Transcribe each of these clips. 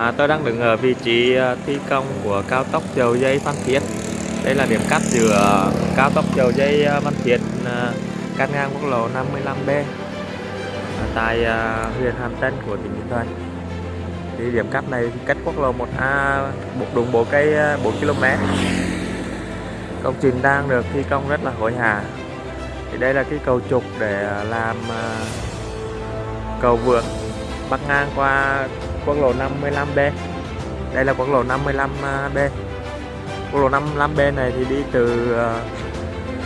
À, tôi đang đứng ở vị trí ờ, thi công của cao tốc dầu dây Phan Thiết. Đây là điểm cắt giữa cao tốc dầu dây ờ, Phan Thiết ờ, cắt ngang quốc lộ 55B tại huyện Hàm Tân của tỉnh Bình Thuận. Thì điểm cắt này cách quốc lộ 1A một bộ cây 4 km. Công trình đang được thi công rất là hối hả. Thì đây là cái cầu trục để làm cầu vượt bắc ngang qua quốc lộ 55B đây là quốc lộ 55B à, quốc lộ 55B này thì đi từ à,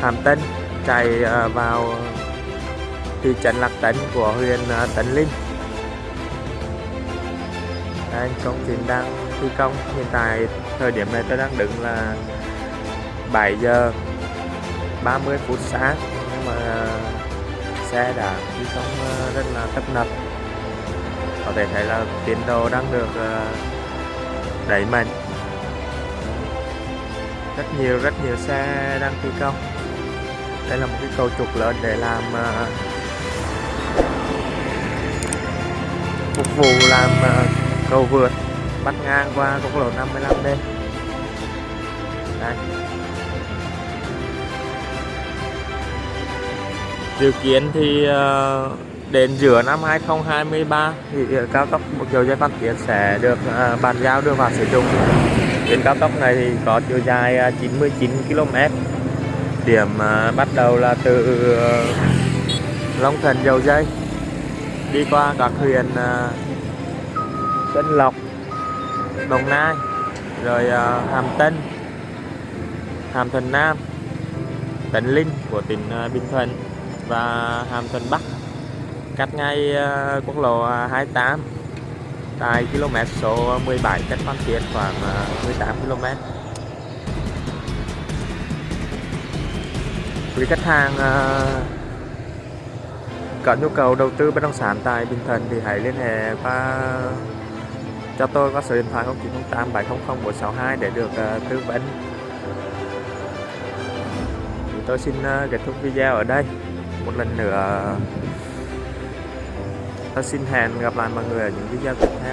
Hàm Tân chạy à, vào thị trấn Lạc Tấn của huyện Tấn Linh. Đây, công trình đang thi công. Hiện tại thời điểm này tôi đang đứng là 7 giờ 30 phút sáng, nhưng mà xe đã thi công rất là tấp nập thể thấy là tiến độ đang được ờ, đẩy mạnh. Rất nhiều rất nhiều xe đang thi công. Đây là một cái cầu trục lớn để làm ờ, phục vụ làm ờ, cầu vượt bắt ngang qua quốc lộ 55 đây đây. Dự kiến thì uh, đến giữa năm 2023 thì cao tốc một chiều dây Phan Thiết sẽ được à, bàn giao đưa vào sử dụng. Tuyến cao tốc này thì có chiều dài à, 99 km điểm à, bắt đầu là từ Long Thành dầu dây, đi qua các huyện Tân Lộc, Đồng Nai, rồi Hàm Tân, Hàm Thuận Nam, Tấn Linh của tỉnh Bình Thuận và Hàm Thuận Bắc cách ngay ờ, quốc lộ ờ, 28 tại km số 17 cách Phan Thiết khoảng ờ, 18 km. Quý khách hàng có nhu cầu đầu tư bất động sản tại Bình Thuận thì hãy liên hệ qua, cho tôi qua số điện thoại 0908 700 462 để được tư vấn. Thì tôi xin kết thúc video ở đây. Một lần nữa. ตัดสินแทนกับร้านบางเอืออย่างที่ยากแท้